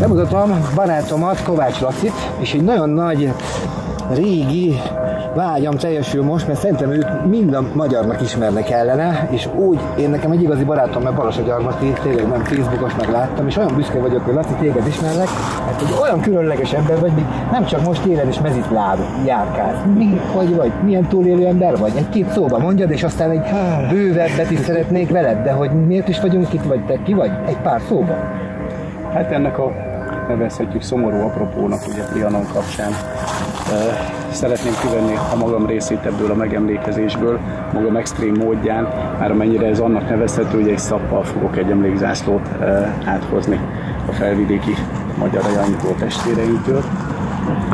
Bemutatom barátomat, Kovács Lacit, és egy nagyon nagy, régi vágyam teljesül most, mert szerintem őt mind a magyarnak ismernek ellene, és úgy, én nekem egy igazi barátom, mert Balas a Gyarmati, tényleg nem Facebookos meg láttam, és olyan büszke vagyok, hogy Laci, téged ismerlek, mert egy olyan különleges ember vagy, még nem csak most élen is mezitláb járkálsz. Mi, hogy vagy, milyen túlélő ember vagy? Egy-két szóba mondjad, és aztán egy bővebbet is szeretnék veled, de hogy miért is vagyunk itt, vagy te ki vagy? Egy pár szóba. Hát ennek a nevezhetjük szomorú apropónak ugye Trianon kapcsán. Szeretném kivenni a magam részét ebből a megemlékezésből, magam extrém módján, már amennyire ez annak nevezhető, hogy egy szappal fogok egy emlékzászlót áthozni a felvidéki magyar ajánlító testvéreinktől.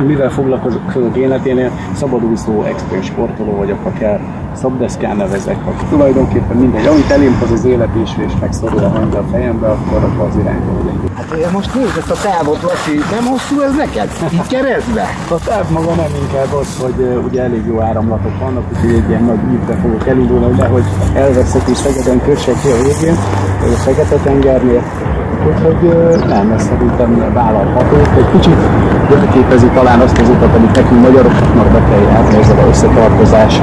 Mivel foglalkozok életénél, szabadúszó, extrém sportoló vagyok, akár szabdeszkán nevezek, aki tulajdonképpen mindegy, amit elém az az élet is, és megszorul a hangja a fejembe, akkor abban az irányba megyek. Hát én most nézd ezt a távot, Laci, nem hosszú ez neked? Így keresztbe? A táv maga nem inkább az, hogy uh, ugye elég jó áramlatok vannak, úgyhogy egy ilyen nagy ívbe fogok elindulni, nehogy elveszek is Szegeden kössek ki a végén, vagy a Fekete-tengernél, Úgyhogy nem, ez szerintem vállalható. Egy kicsit jelképezi talán azt az utat, amit nekünk magyaroknak be kell járni ezzel az összetartozás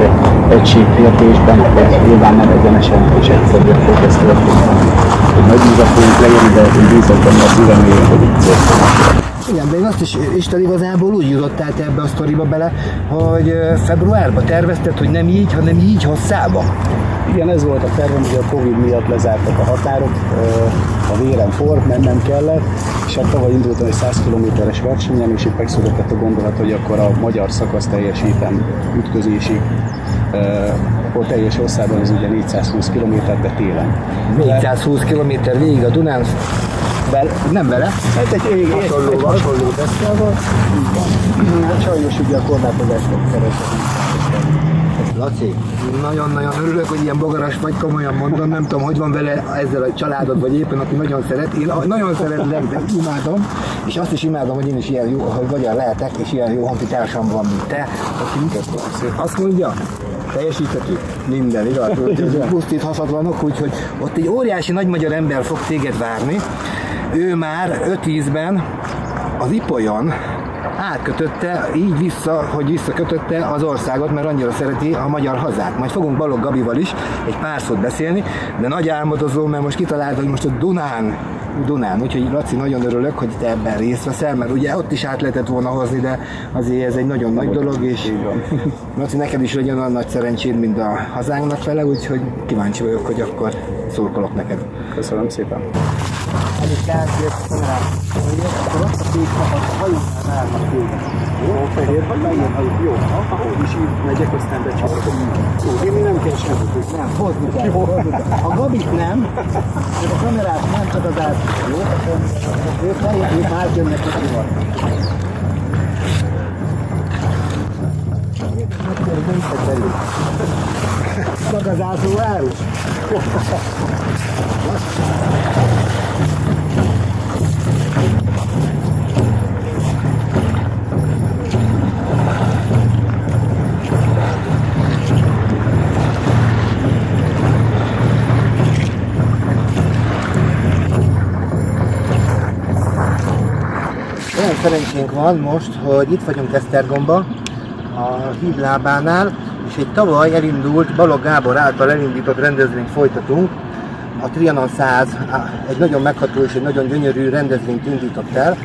egységkérdésben, hogy nyilván nem egyenesen és egyszerűen fog ez történni. Hogy nagy fogunk leírni, de én bízok benne a szívem mélyén, hogy így. Igen, de én azt is, Isten igazából úgy jutottál te ebbe a sztoriba bele, hogy februárban tervezted, hogy nem így, hanem így hosszába. Igen, ez volt a tervem, hogy a Covid miatt lezártak a határok, a vérem forrt, mennem kellett, és hát tavaly indultam egy 100 kilométeres versenyen, és itt megszületett a gondolat, hogy akkor a magyar szakasz teljesítem ütközésig, akkor teljes hosszában ez ugye 420 km, de télen. 420 km végig a Dunán, Vel, nem vele? Hát egy, egy, hasonló, egy, hasonló deszkával. Hát sajnos ugye a korlátozásokat keresem. Laci, nagyon-nagyon örülök, hogy ilyen bogaras vagy, komolyan mondom, nem tudom, hogy van vele ezzel a családod, vagy éppen, aki nagyon szeret. Én nagyon szeretlek, de imádom, és azt is imádom, hogy én is ilyen jó, hogy magyar lehetek, és ilyen jó honfitársam van, mint te, aki azt mondja, teljesíthető minden, igaz? Pusztíthatatlanok, úgyhogy ott egy óriási nagy magyar ember fog téged várni. Ő már 5-10-ben az Ipolyon átkötötte, így vissza, hogy visszakötötte az országot, mert annyira szereti a magyar hazát. Majd fogunk Balog Gabival is egy pár szót beszélni, de nagy álmodozó, mert most kitalálta, hogy most a Dunán, Dunán, úgyhogy Laci, nagyon örülök, hogy te ebben részt veszel, mert ugye ott is át lehetett volna hozni, de azért ez egy nagyon nagy dolog, és Laci, neked is legyen olyan nagy szerencséd, mint a hazánknak vele, úgyhogy kíváncsi vagyok, hogy akkor szurkolok neked. Köszönöm szépen. Elég kártyát, kamerát, akkor azt a a hajónál várnak téged. Jó, fehér vagy fehér hajó. Jó, ahogy is így megyek, aztán becsapok. Jó, én nem kell semmit, nem, hozni kell, kell. A Gabit nem, de a kamerát nem, csak az át. Jó, ők fehér, ők már jönnek, hogy van. Szakazású árus. szerencsénk van most, hogy itt vagyunk Esztergomba, a híd lábánál, és egy tavaly elindult Balog Gábor által elindított rendezvényt folytatunk. A Trianon 100 egy nagyon megható és egy nagyon gyönyörű rendezvényt indított el.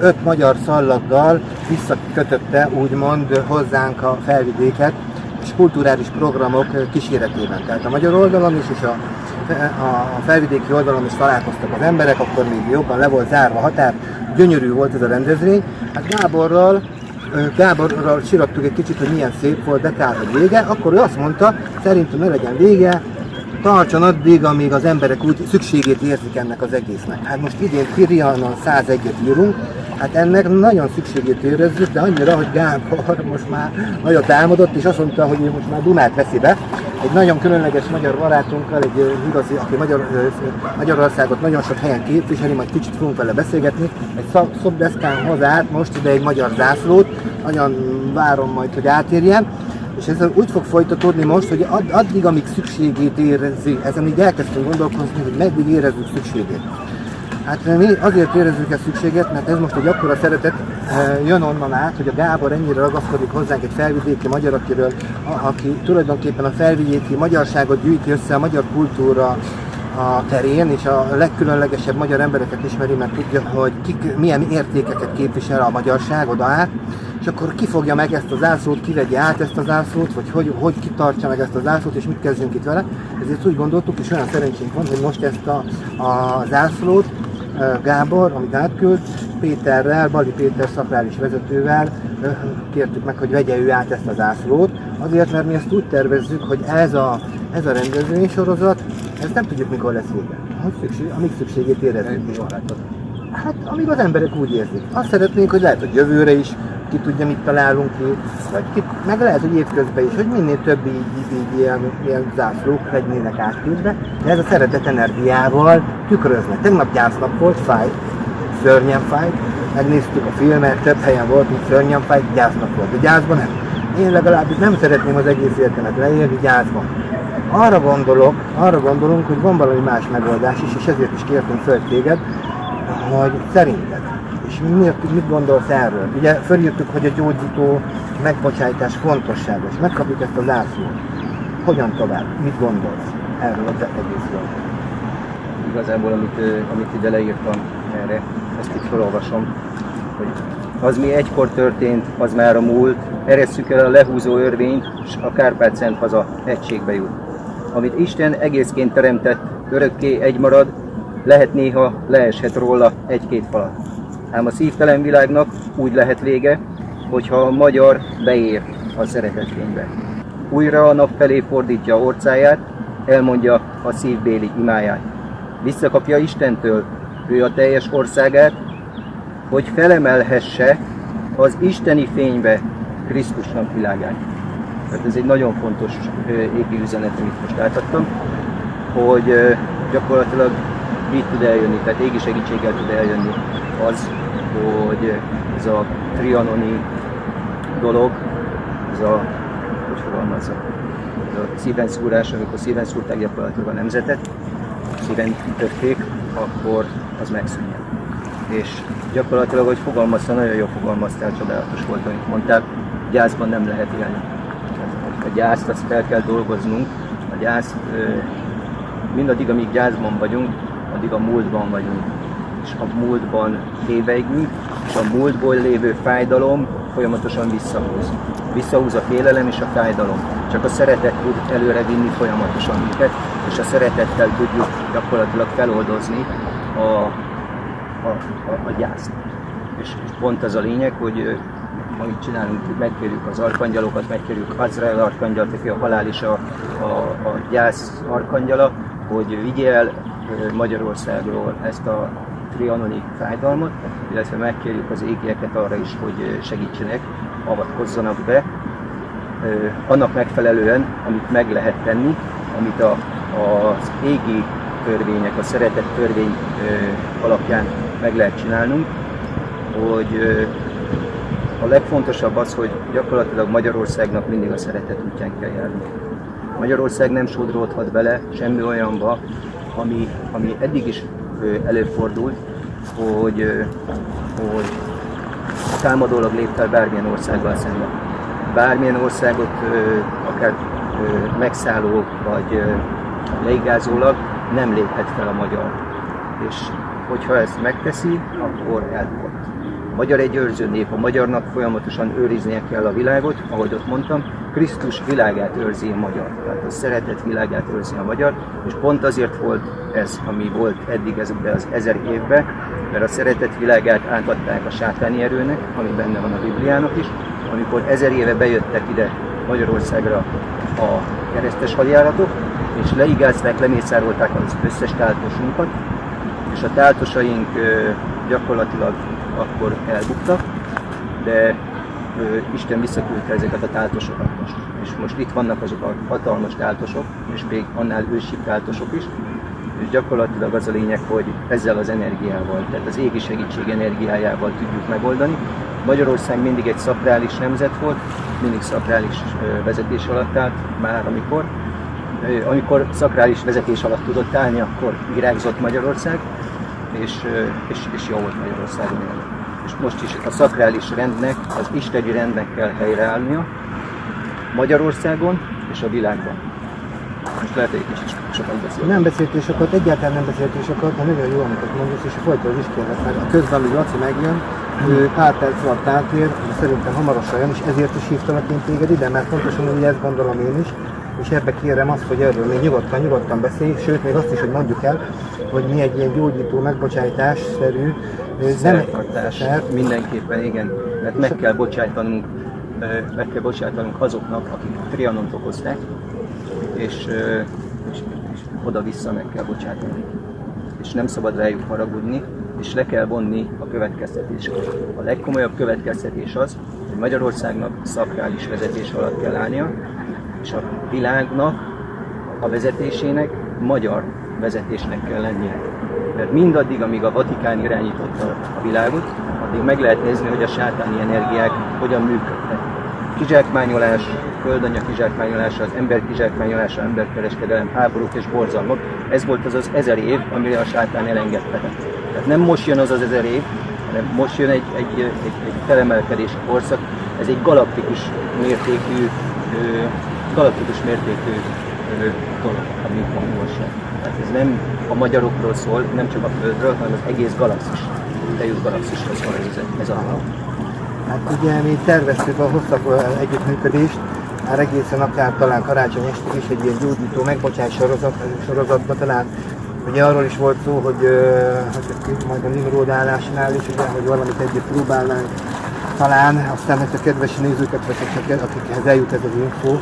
Öt magyar szallaggal visszakötötte úgymond hozzánk a felvidéket, és kulturális programok kíséretében. Tehát a magyar oldalon is, és a, a felvidéki oldalon is találkoztak az emberek, akkor még jobban le volt zárva a határ, gyönyörű volt ez a rendezvény. Hát Gáborral Gáborral csirattuk egy kicsit, hogy milyen szép volt, de kár, hogy vége, akkor ő azt mondta, szerintem ne legyen vége, tartson addig, amíg az emberek úgy szükségét érzik ennek az egésznek. Hát most idén Kirianon 101-et írunk, hát ennek nagyon szükségét érezzük, de annyira, hogy Gábor most már nagyot álmodott, és azt mondta, hogy most már Dunát veszi be. Egy nagyon különleges magyar barátunkkal, egy igazi, aki Magyar, Magyarországot nagyon sok helyen képviseli, majd kicsit fogunk vele beszélgetni. Egy szobdeszkán hoz most ide egy magyar zászlót, nagyon várom majd, hogy átérjen És ez úgy fog folytatódni most, hogy addig, amíg szükségét érzi, ezen így elkezdtünk gondolkozni, hogy meddig érezzük szükségét. Hát mi azért érezzük ezt szükséget, mert ez most egy akkora szeretet jön onnan át, hogy a Gábor ennyire ragaszkodik hozzánk egy felvidéki magyar, akiről, aki tulajdonképpen a felvidéki magyarságot gyűjti össze, a magyar kultúra a terén, és a legkülönlegesebb magyar embereket ismeri, mert tudja, hogy kik, milyen értékeket képvisel a magyarság oda át, és akkor kifogja meg ezt az ászlót, kivegye át ezt az ászlót, vagy hogy, hogy kitartsa meg ezt az ászlót, és mit kezdjünk itt vele. Ezért úgy gondoltuk, és olyan szerencsénk van, hogy most ezt a, a zászlót Gábor, amit átküld, Péterrel, Bali Péter szakrális vezetővel kértük meg, hogy vegye ő át ezt az ászlót, azért, mert mi ezt úgy tervezzük, hogy ez a, ez a rendezvénysorozat, ezt nem tudjuk mikor lesz vége. Hogy szükség, amíg szükségét érezzük. Hát, amíg az emberek úgy érzik. Azt szeretnénk, hogy lehet, hogy jövőre is ki tudja, mit találunk ki, vagy ki, meg lehet, hogy évközben is, hogy minél több így, így, így ilyen, ilyen zászlók legyenek átküldve, de ez a szeretet energiával tükrözne. Tegnap gyásznap volt, fáj, szörnyen fáj, megnéztük a filmet, több helyen volt, mint szörnyen fáj, gyásznap volt, de gyászban nem. Én legalábbis nem szeretném az egész életemet leélni gyászban. Arra gondolok, arra gondolunk, hogy van valami más megoldás is, és ezért is kértünk föl téged, hogy szerinted és miért, mit gondolsz erről? Ugye fölírtuk, hogy a gyógyító megbocsájtás fontosságos. Megkapjuk ezt a zászlót. Hogyan tovább? Mit gondolsz erről az egészről? Igazából, amit, amit ide leírtam erre, ezt itt felolvasom, hogy az mi egykor történt, az már a múlt, eresszük el a lehúzó örvényt, és a Kárpát Szent haza egységbe jut. Amit Isten egészként teremtett, örökké egy marad, lehet néha leeshet róla egy-két falat. Ám a szívtelen világnak úgy lehet vége, hogyha a magyar beér a szeretetvénybe. Újra a nap felé fordítja orcáját, elmondja a szívbéli imáját. Visszakapja Istentől ő a teljes országát, hogy felemelhesse az isteni fénybe Krisztusnak világát. Tehát ez egy nagyon fontos égi üzenet, amit most átadtam, hogy gyakorlatilag így tud eljönni, tehát égi segítséggel tud eljönni az, hogy ez a trianoni dolog, ez a, hogy fogalmazza, ez a szíven szúrás, amikor szíven szúrták gyakorlatilag a nemzetet, szíven ütötték, akkor az megszűnjen. És gyakorlatilag, hogy fogalmazta, nagyon jó fogalmaztál, csodálatos volt, amit mondtál, gyászban nem lehet élni. A gyászt azt fel kell dolgoznunk, a gyászt mindaddig, amíg gyászban vagyunk, addig a múltban vagyunk és a múltban téveigünk, és a múltból lévő fájdalom folyamatosan visszahúz. Visszahúz a félelem és a fájdalom. Csak a szeretet tud előre vinni folyamatosan minket, és a szeretettel tudjuk gyakorlatilag feloldozni a, a, a, a gyászt. És, pont ez a lényeg, hogy amit csinálunk, megkérjük az arkangyalokat, megkérjük Azrael arkangyalt, aki a halál és a, a, a gyász arkangyala, hogy vigyél Magyarországról ezt a trianonik fájdalmat, illetve megkérjük az égieket arra is, hogy segítsenek, avatkozzanak be, annak megfelelően, amit meg lehet tenni, amit a, az égi törvények, a szeretett törvény alapján meg lehet csinálnunk, hogy a legfontosabb az, hogy gyakorlatilag Magyarországnak mindig a szeretet útján kell járni. Magyarország nem sodródhat bele semmi olyanba, ami, ami eddig is előfordult, hogy, hogy támadólag lép fel bármilyen országgal szemben. Bármilyen országot akár megszálló vagy leigázólag nem léphet fel a magyar. És hogyha ezt megteszi, akkor elbukott. Magyar egy őrző nép, a magyarnak folyamatosan őriznie kell a világot, ahogy ott mondtam, Krisztus világát őrzi a magyar, tehát a szeretet világát őrzi a magyar, és pont azért volt ez, ami volt eddig ezekben az ezer évben, mert a szeretet világát átadták a sátáni erőnek, ami benne van a Bibliának is, amikor ezer éve bejöttek ide Magyarországra a keresztes hadjáratok, és leigázták, lemészárolták az összes táltosunkat, és a táltosaink gyakorlatilag akkor elbuktak, de Isten visszaküldte ezeket a táltosokat most. És most itt vannak azok a hatalmas táltosok, és még annál ősi táltosok is, és gyakorlatilag az a lényeg, hogy ezzel az energiával, tehát az égi segítség energiájával tudjuk megoldani, Magyarország mindig egy szakrális nemzet volt, mindig szakrális vezetés alatt állt, már amikor. Amikor szakrális vezetés alatt tudott állni, akkor virágzott Magyarország, és, és, és jó volt Magyarországon élni. És most is a szakrális rendnek, az isteni rendnek kell helyreállnia Magyarországon és a világban. Most lehet, hogy kicsit sokat beszélni. Nem beszéltél sokat, egyáltalán nem beszéltél sokat, de nagyon jó, amit mondasz, és folyton is kérlek, mert a közben, hogy Laci megjön, ő pár perc alatt átér, de szerintem hamarosan jön, és ezért is hívtalak én téged ide, mert pontosan úgy ezt gondolom én is, és ebbe kérem azt, hogy erről még nyugodtan, nyugodtan beszélj, sőt még azt is, hogy mondjuk el, hogy mi egy ilyen gyógyító megbocsátás-szerű Szertartás, mindenképpen igen, mert meg kell bocsájtanunk, meg kell bocsájtanunk azoknak, akik trianont okozták, és, és, és oda-vissza meg kell bocsátani. És nem szabad rájuk haragudni, és le kell vonni a következtetéseket. A legkomolyabb következtetés az, hogy Magyarországnak szakrális vezetés alatt kell állnia, és a világnak, a vezetésének magyar vezetésnek kell lennie. Mert mindaddig, amíg a Vatikán irányította a világot, addig meg lehet nézni, hogy a sátáni energiák hogyan működnek. Kizsákmányolás, földanya kizsákmányolása, az ember kizsákmányolása, emberkereskedelem, háborúk és borzalmak. Ez volt az az ezer év, amire a sátán elengedte. Tehát nem most jön az az ezer év, hanem most jön egy, egy, egy, egy felemelkedési korszak. Ez egy galaktikus mértékű, galaktikus mértékű dolog, amit van most. Tehát ez nem a magyarokról szól, nem csak a Földről, hanem az egész galaxis. Eljut galaxisról szól ez, ez a Hát ugye mi terveztük a hosszabb együttműködést, már egészen akár talán karácsony este is egy ilyen gyógyító megbocsás sorozat, sorozatban talán Ugye arról is volt szó, hogy hát, majd a Nimrod állásnál is, ugye, hogy valamit együtt próbálnánk talán, aztán, hogy a kedves nézőket, vagy akikhez eljut ez az info,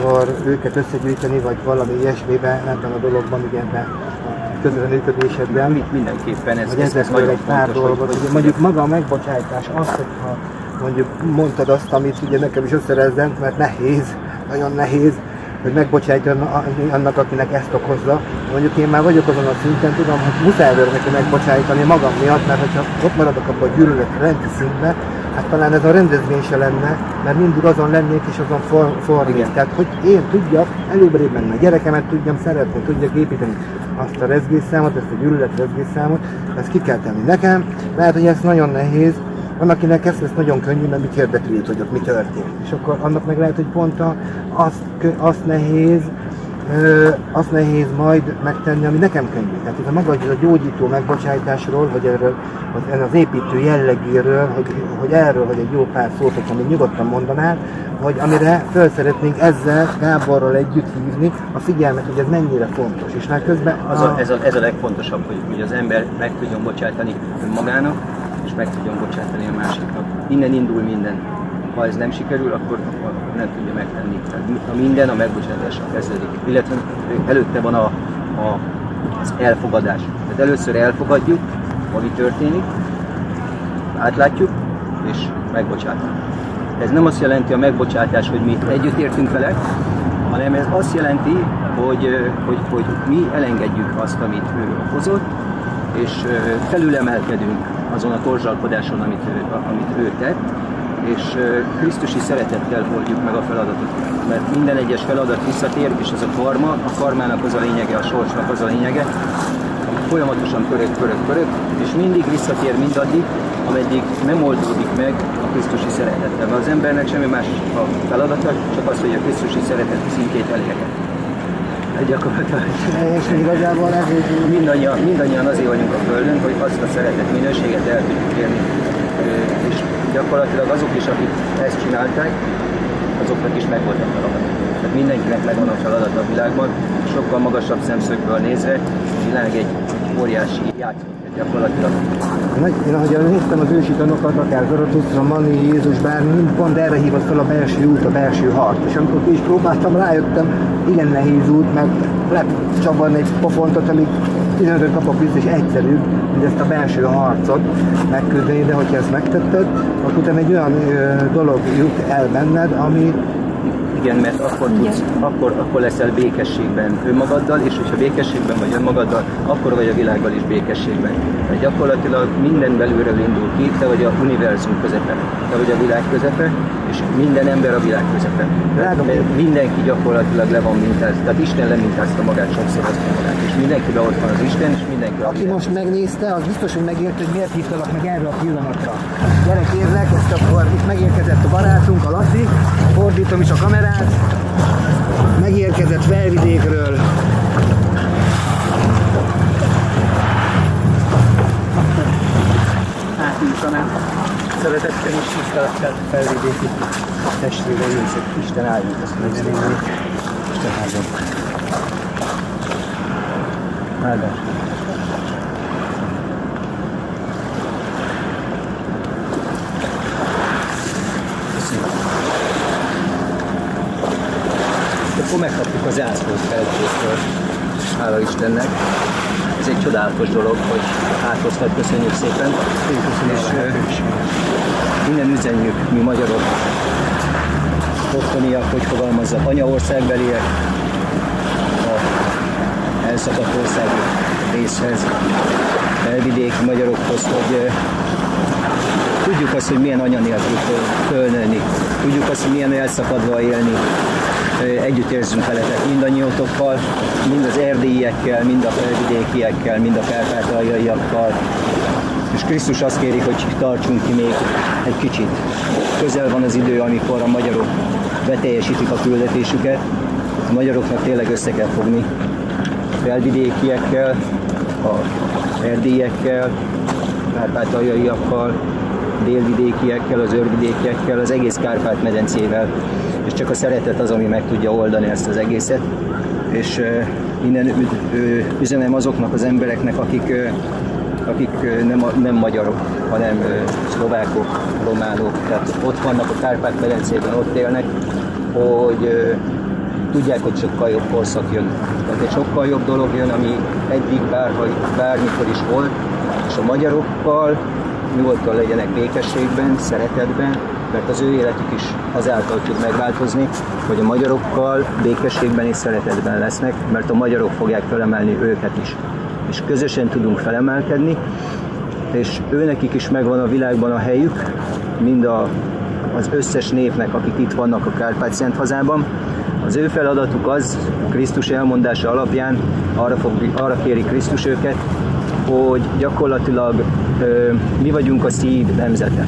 akkor őket összegyűjteni, vagy valami ilyesmiben ebben a dologban, ugye ebben a közreműködésedben. Mit mindenképpen ez, ez, ez, nagyon egy pár fontos, dolgot. Hogy, hogy mondjuk maga a megbocsájtás, az, hogyha mondjuk mondtad azt, amit ugye nekem is összerezzent, mert nehéz, nagyon nehéz, hogy megbocsájtjon annak, akinek ezt okozza. Mondjuk én már vagyok azon a szinten, tudom, hogy muszáj neki megbocsájtani magam miatt, mert hogyha ott maradok abban a gyűlölet rendi szintbe, hát talán ez a rendezvény se lenne, mert mindig azon lennék és azon for, fordít. Tehát, hogy én tudjak előbbre menni, a gyerekemet tudjam szeretni, tudjak építeni azt a rezgésszámot, ezt a gyűlölet rezgésszámot, ezt ki kell tenni nekem. Lehet, hogy ez nagyon nehéz, van, akinek ez lesz nagyon könnyű, mert mit érdekli hogy ott mi történt. És akkor annak meg lehet, hogy pont a, azt, azt nehéz, azt nehéz majd megtenni, ami nekem könnyű. Tehát ez a maga ez a gyógyító megbocsájtásról, vagy erről, az, az építő jellegéről, hogy, hogy erről, hogy egy jó pár szót, hogyha még nyugodtan mondanál, hogy amire fel szeretnénk ezzel Gáborral együtt hívni a figyelmet, hogy ez mennyire fontos. És már közben az a, ez, a, ez a legfontosabb, hogy, hogy az ember meg tudjon bocsátani magának, és meg tudjon bocsátani a másiknak. Innen indul minden. Ha ez nem sikerül, akkor, nem tudja megtenni. Tehát a minden a megbocsátással kezdődik. Illetve előtte van a, a, az elfogadás. Tehát először elfogadjuk, ami történik, átlátjuk, és megbocsátunk. Ez nem azt jelenti a megbocsátás, hogy mi együtt értünk vele, hanem ez azt jelenti, hogy, hogy, hogy mi elengedjük azt, amit ő okozott, és felülemelkedünk azon a torzsalkodáson, amit ő, amit ő tett, és Krisztusi szeretettel oldjuk meg a feladatot. Mert minden egyes feladat visszatér, és ez a karma, a karmának az a lényege, a sorsnak az a lényege, folyamatosan pörög, pörög, pörög, és mindig visszatér mindaddig, ameddig nem oldódik meg a Krisztusi szeretettel. Mert az embernek semmi más a feladata, csak az, hogy a Krisztusi szeretet szintjét elérje gyakorlatilag. És igazából ez mindannyian, mindannyian azért vagyunk a Földön, hogy azt a szeretet minőséget el tudjuk érni. Gyakorlatilag azok is, akik ezt csinálták, azoknak is megvolt a feladat. Tehát mindenkinek megvan a feladat a világban, sokkal magasabb szemszögből nézve, a világ egy, óriási játszó gyakorlatilag. Én ahogy néztem az ősi tanokat, akár Zaratustra, Mani, Jézus, bármi, pont erre hívott fel a belső út, a belső harc. És amikor is próbáltam, rájöttem, igen nehéz út, mert lehet csavarni egy pofontot, amíg 15 kapok vissza, és egyszerűbb, mint ezt a belső harcot megküzdeni, de hogyha ezt megtetted, akkor utána egy olyan ö, dolog jut el benned, ami Igen, mert akkor, tudsz, akkor, akkor leszel békességben önmagaddal, és hogyha békességben vagy önmagaddal, akkor vagy a világgal is békességben. Tehát gyakorlatilag minden belülről indul ki, te vagy a univerzum közepe, te vagy a világ közepe, és minden ember a világ közepe. Tehát mindenki gyakorlatilag le van mintázva, tehát Isten lemintázta magát, sokszor azt magát, és mindenkiben ott van az Isten, és mindenki Aki világ. most megnézte, az biztos, hogy megért, hogy miért hívtalak meg erre a pillanatra. Gyere kérlek, ezt akkor itt megérkezett a barátunk, a Laci, fordítom is a kamerát, megérkezett Felvidékről. átnyújtanám. Szeretettel és tisztelettel felvidéki testvéreim, Isten áldjuk azt minden Isten áldjon. Áldás. Akkor megkaptuk az ászlót felvidékről. Hála Istennek. Egy csodálatos dolog, hogy áthoztad, köszönjük szépen. És ö, innen üzenjük mi magyarok, ottaniak, hogy fogalmazzak, anyaországbeliek, a elszakadt ország részhez, elvidéki magyarokhoz, hogy ö, tudjuk azt, hogy milyen anya nélkül föl- fölnőni, tudjuk azt, hogy milyen elszakadva élni, együtt érzünk veletek mindannyiótokkal, mind az erdélyiekkel, mind a felvidékiekkel, mind a kárpátaljaiakkal, és Krisztus azt kéri, hogy tartsunk ki még egy kicsit. Közel van az idő, amikor a magyarok beteljesítik a küldetésüket. A magyaroknak tényleg össze kell fogni a felvidékiekkel, a erdélyekkel, kárpátaljaiakkal, délvidékiekkel, az őrvidékiekkel, az egész Kárpát-medencével, és csak a szeretet az, ami meg tudja oldani ezt az egészet. És ö, üzenem azoknak az embereknek, akik, akik nem, nem magyarok, hanem szlovákok, románok, tehát ott vannak a Kárpát-medencében, ott élnek, hogy tudják, hogy sokkal jobb korszak jön. Tehát egy sokkal jobb dolog jön, ami eddig bárha, bármikor is volt, és a magyarokkal nyugodtan legyenek békességben, szeretetben, mert az ő életük is azáltal tud megváltozni, hogy a magyarokkal békességben és szeretetben lesznek, mert a magyarok fogják felemelni őket is. És közösen tudunk felemelkedni, és őnekik is megvan a világban a helyük, mind a, az összes népnek, akik itt vannak a Kárpát-Szent hazában. Az ő feladatuk az, Krisztus elmondása alapján arra, fog, arra kéri Krisztus őket, hogy gyakorlatilag ö, mi vagyunk a szív nemzete.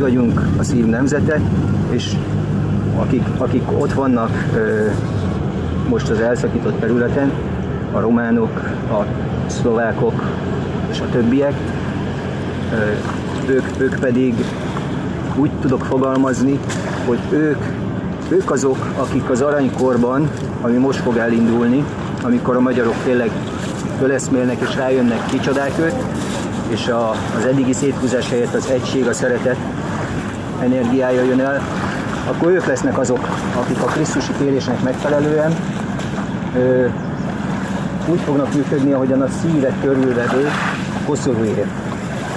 Mi vagyunk a szív nemzete, és akik, akik ott vannak most az elszakított területen, a románok, a szlovákok és a többiek, ők, ők pedig úgy tudok fogalmazni, hogy ők, ők azok, akik az aranykorban, ami most fog elindulni, amikor a magyarok tényleg föleszmélnek és rájönnek, kicsodák ők, és a, az eddigi széthúzás helyett az egység, a szeretet energiája jön el, akkor ők lesznek azok, akik a Krisztusi kérésnek megfelelően ö, úgy fognak működni, ahogyan a szívet körülvevő koszorúért.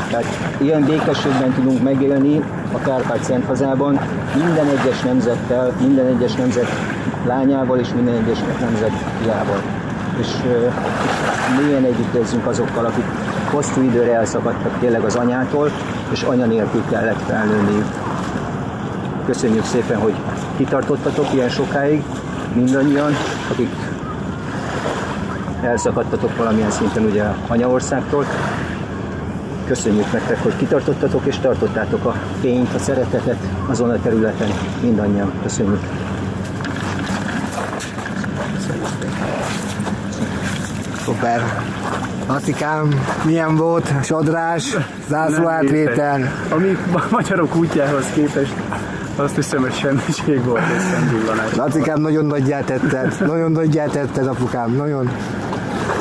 Tehát ilyen békességben tudunk megélni a Kárpát-Szent hazában minden egyes nemzettel, minden egyes nemzet lányával és minden egyes nemzet fiával. És, és mélyen együtt azokkal, akik hosszú időre elszakadtak tényleg az anyától, és anya nélkül kellett felnőniük. Köszönjük szépen, hogy kitartottatok ilyen sokáig, mindannyian, akik elszakadtatok valamilyen szinten ugye anyaországtól. Köszönjük nektek, hogy kitartottatok és tartottátok a fényt, a szeretetet azon a területen. Mindannyian. Köszönjük. Szuper. Lacikám, milyen volt? Sodrás, zászló Nem átvétel. A mi ma- magyarok útjához képest azt hiszem, hogy semmiség volt egy szemvillanás. Lacikám, nagyon nagyját tetted. Nagyon nagyját tetted, apukám. Nagyon.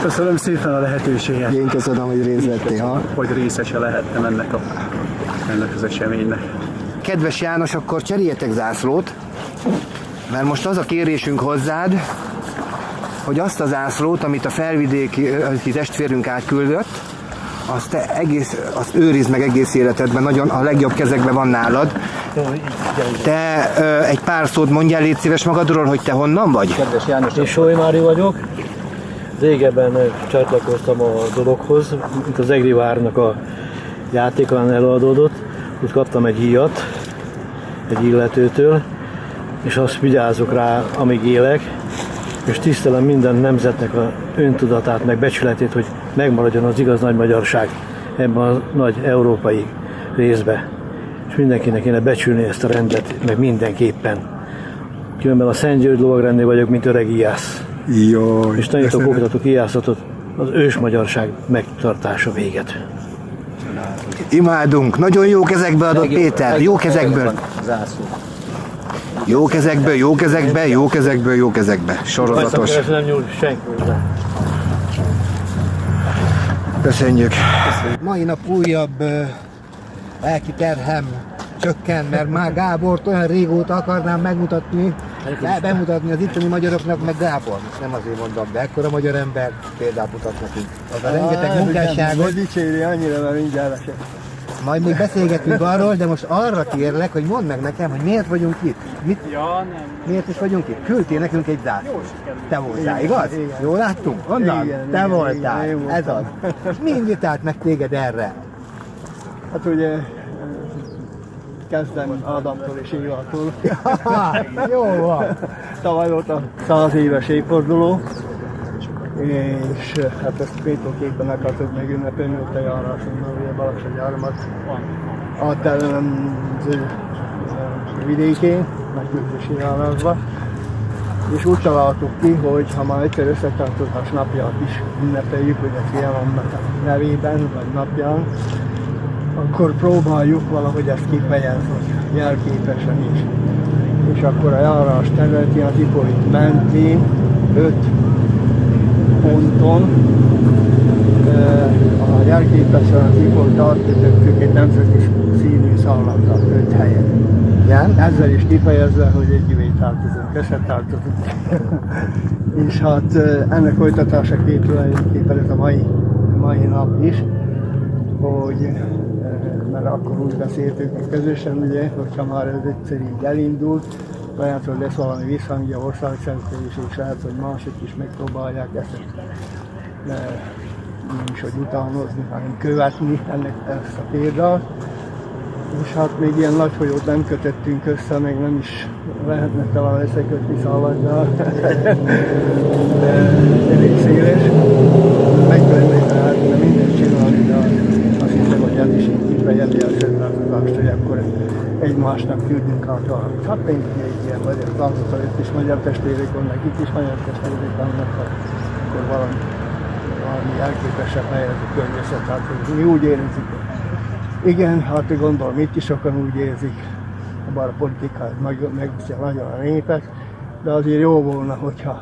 Köszönöm szépen a lehetőséget, Én köszönöm, hogy részt vettél. Ha? hogy részese lehettem ennek, a, ennek az eseménynek. Kedves János, akkor cseréljetek zászlót, mert most az a kérésünk hozzád, hogy azt a zászlót, amit a felvidéki testvérünk átküldött, azt te egész, azt őrizd meg egész életedben, nagyon a legjobb kezekben van nálad. Te ö, egy pár szót mondjál, légy szíves magadról, hogy te honnan vagy? Kedves János, Én Sói Mári vagyok. Régebben csatlakoztam a dologhoz, mint az Egri Várnak a játékán előadódott. Úgy kaptam egy íjat egy illetőtől, és azt vigyázok rá, amíg élek, és tisztelem minden nemzetnek a öntudatát, meg becsületét, hogy megmaradjon az igaz nagy magyarság ebben a nagy európai részbe. És mindenkinek kéne becsülni ezt a rendet, meg mindenképpen. Különben a Szent György lovagrendnél vagyok, mint öreg Iász. Jó. És tanítok, oktatok Iászatot az ős magyarság megtartása véget. Imádunk, nagyon jó kezekbe adott Péter, jó kezekből. Zászló. Jó kezekből, jó kezekbe, jó kezekből, jó kezekbe. Sorozatos. Ez nem nyúl senki hozzá. Köszönjük. Mai nap újabb uh, lelki terhem csökken, mert már Gábort olyan régóta akarnám megmutatni, be, bemutatni az itteni magyaroknak, meg Gábor. Nem azért mondom, de ekkora magyar ember példát mutat nekünk. Az a rengeteg munkásságot, dicséri annyira, mert mindjárt lesek. Majd még beszélgetünk arról, de most arra kérlek, hogy mondd meg nekem, hogy miért vagyunk itt. Mit, Ja, nem. miért is vagyunk itt? Küldtél nekünk egy zászlót. Te voltál, igaz? Jól láttunk? Onnan? Igen, Te igen, voltál. igen, Ez az. És mi invitált meg téged erre? Hát ugye eh, kezdem Ádámtól és Évatól. Jó van. Tavaly volt a 100 éves évforduló, és hát ezt péntóképpen akartuk meg ünnepelni, ott a járásunkban, ugye Balaksony áramat a teremző eh, vidékén, megküzdési járásba. És úgy találtuk ki, hogy ha már egyszer összetartozás napját is ünnepeljük, hogy a fialamnak a nevében, vagy napján, akkor próbáljuk valahogy ezt kifejezni, jelképesen is. És akkor a járás területén az Ipolit mentén, öt ponton, a jelképesen az Ipolit átkötöttük egy nemzeti színű szállattal, öt helyen. Igen? Ezzel is kifejezve, hogy együvé tartozunk, összetartozunk. és hát eh, ennek folytatásaként tulajdonképpen ez a mai, mai nap is, hogy mert akkor úgy beszéltük mi közösen, ugye, hogyha már ez egyszer így elindult, lehet, hogy lesz valami visszhangja országszerte is, és lehet, hogy mások is megpróbálják ezt, de nem is, hogy utánozni, hanem követni ennek ezt a példát. És hát még ilyen nagy folyót nem kötöttünk össze, még nem is lehetne talán összekötni de elég széles. Meg lehetne lehetne mindent csinálni, de azt hiszem, hogy ez is így kifejezi a sörlátozást, hogy akkor egymásnak küldünk át valamit. Hát még egy ilyen magyar látogató, itt is magyar testvérek vannak, itt is magyar testvérek vannak, akkor valami, valami elképesebb helyez a környezet, hát mi úgy érezzük, igen, hát gondolom itt is sokan úgy érzik, bár a politika meg- megviszi nagyon a népet, de azért jó volna, hogyha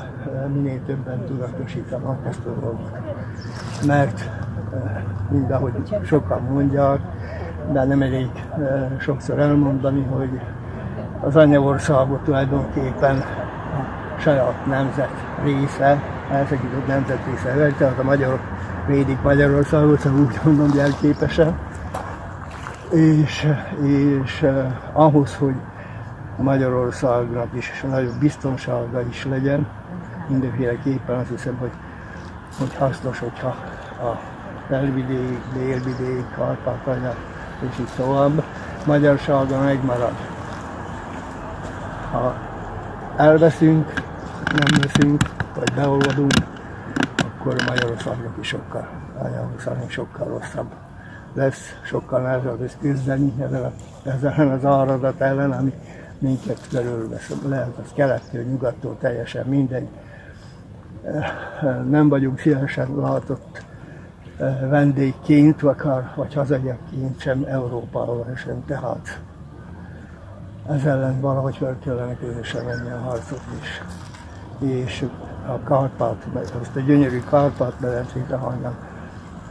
minél többen tudatosítanak ezt a dolgot. Mert eh, mindahogy sokan mondják, de nem elég sokszor elmondani, hogy az anyaországot tulajdonképpen a saját nemzet része, elszakított nemzet része, tehát a magyarok védik Magyarországot, szóval úgy mondom jelképesen. És, és ahhoz, hogy Magyarországnak is nagyobb biztonsága is legyen, mindenféleképpen azt hiszem, hogy, hogy hasznos, hogyha a felvidék, délvidék, Kárpátalja és így tovább magyarsága megmarad. Ha elveszünk, nem veszünk, vagy beolvadunk, akkor Magyarországnak is sokkal, Magyarországnak sokkal rosszabb lesz, sokkal nehezebb lesz küzdeni ezzel, ezzel az áradat ellen, ami minket körülvesz. Lehet az kelettől, nyugattól, teljesen mindegy. Nem vagyunk szívesen látott vendégként, akár, vagy hazaiakként sem Európával sem. Tehát ez ellen valahogy fel kellene közösen menni a harcot is. És a Kárpát, azt a gyönyörű Kárpát medencét, ahonnan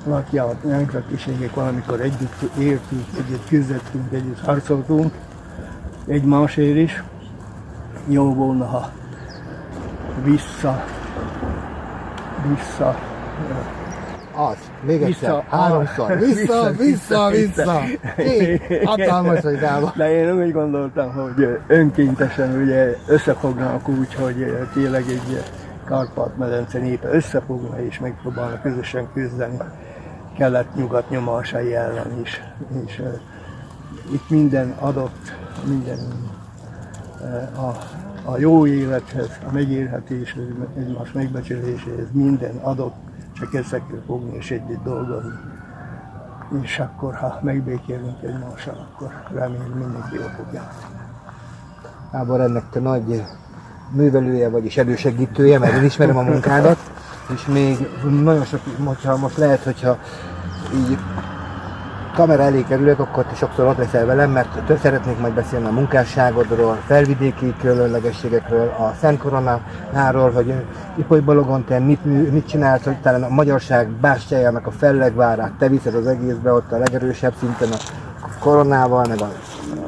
lakja a nemzetiségek valamikor együtt éltünk, együtt küzdöttünk, együtt harcoltunk, egymásért is. Jó volna, ha vissza, vissza Az. Még egyszer. Vissza. Háromszor. Vissza, vissza, vissza. Így. Hatalmas, hogy dáva. De én úgy gondoltam, hogy önkéntesen ugye összefognak úgy, hogy tényleg egy Kárpát-medence népe összefogna és megpróbálna közösen küzdeni kelet-nyugat nyomásai ellen is. És uh, itt minden adott, minden uh, a, a jó élethez, a megélhetéshez, egymás megbecsüléséhez minden adott, csak össze kell fogni és együtt dolgozni. És akkor, ha megbékélünk egymással, akkor remélem mindenki jól fog járni. Gábor, ennek te nagy művelője vagy és elősegítője, mert én ismerem a munkádat, és még nagyon sok, hogyha most lehet, hogyha így kamera elé kerülök, akkor te sokszor ott leszel velem, mert tö- szeretnék majd beszélni a munkásságodról, felvidéki különlegességekről, a Szent Koronáról, hogy Ipoly Balogon te mit, mit csinálsz, hogy talán a magyarság bástyájának a fellegvárát te viszed az egészbe, ott a legerősebb szinten a koronával, meg a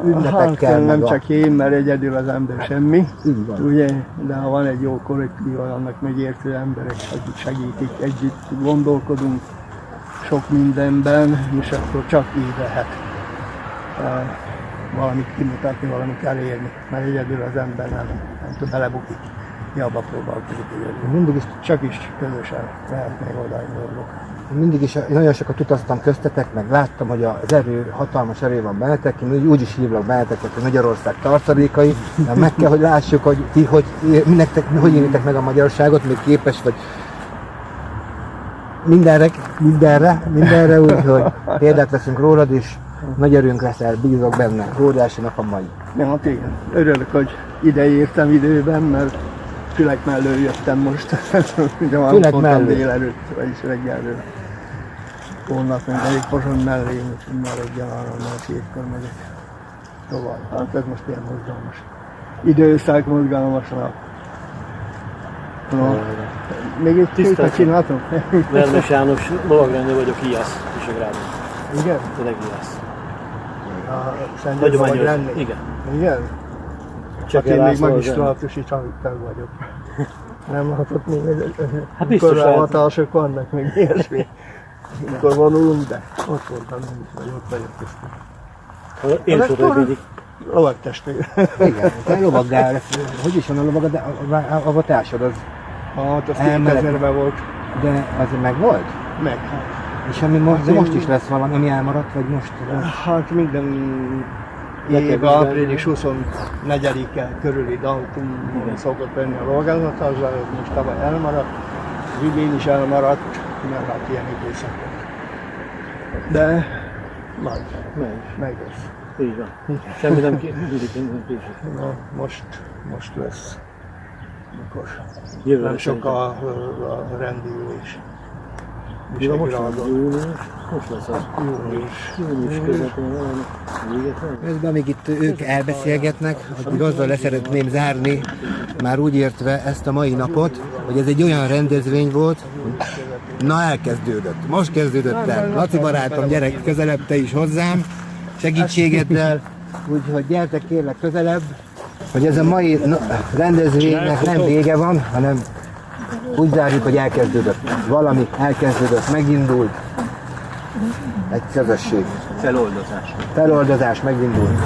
ünnepekkel, Hát, nem a... csak én, mert egyedül az ember semmi. Így van. Ugye, de ha van egy jó kollektív, annak megértő emberek, akik segítik, együtt gondolkodunk sok mindenben, és akkor csak így lehet eh, valamit kimutatni, valamit elérni, mert egyedül az ember nem, nem tud belebukik. Jobba próbálkozik egyedül. Mindig is Csak is közösen lehet még oda dolgok. mindig is nagyon sokat utaztam köztetek, meg láttam, hogy az erő, hatalmas erő van bennetek, én úgy, úgy is hívlak benneteket, hogy Magyarország tartalékai, de meg kell, hogy lássuk, hogy ti, hogy, mi nektek, hogy élitek meg a magyarságot, még képes vagy mindenre, mindenre, mindenre, úgyhogy példát veszünk rólad, és nagy erőnk leszel, bízok benne, óriási nap a mai. Ja, hát igen. Örülök, hogy ide értem időben, mert Fülek mellől jöttem most. Ugye már Fülek mellől? délelőtt, vagyis reggelről. Holnap meg elég Pozsony mellé, úgyhogy már reggel arra már hétkor megyek tovább. Hát ez most ilyen mozgalmas. Időszak mozgalmas nap. No. Még egy Tisztelt. csináltam? Vermes János, lovagrendő vagyok, Iász, Visegrádon. Igen? Tényleg Iász. A Szent Hagyományos. Igen. Igen? Csak én még magisztrátusi tag vagyok. Nem látott még egy Hát biztos lehet. hatások vannak, meg ilyesmi. Mikor vonulunk, de ott voltam, nem is vagy, ott vagyok. Én hogy mindig. Lovaktestvér. Igen, te lovaggál lesz, hogy is van a lovagad, de a, a, a társad az, Hát, az Elmehet. 2000-ben volt. de az meg volt? Meg. hát. És ami most, de én- most is lesz valami, ami elmaradt, vagy most? Hát minden év április 24-e körüli dátum szokott lenni a de ez most tavaly elmaradt. Az idén is elmaradt, mert hát ilyen időszak. De majd, Megy. meg lesz. Így van. Semmi nem késik. Na, most, most lesz. Mikor? Jövőre Nem sok szerintem. a, a rendülés. Mi van most? Visegradon. Június? Most lesz az. Június. Június közepén van? Közben még itt ők elbeszélgetnek, hogy azzal leszeretném zárni, már úgy értve ezt a mai napot, hogy ez egy olyan rendezvény volt, na elkezdődött, most kezdődött el. Laci barátom, gyere közelebb te is hozzám, segítségeddel, úgyhogy gyertek kérlek közelebb, hogy ez a mai rendezvénynek nem vége van, hanem úgy zárjuk, hogy elkezdődött. Valami elkezdődött, megindult. Egy közösség. Feloldozás. Feloldozás megindult.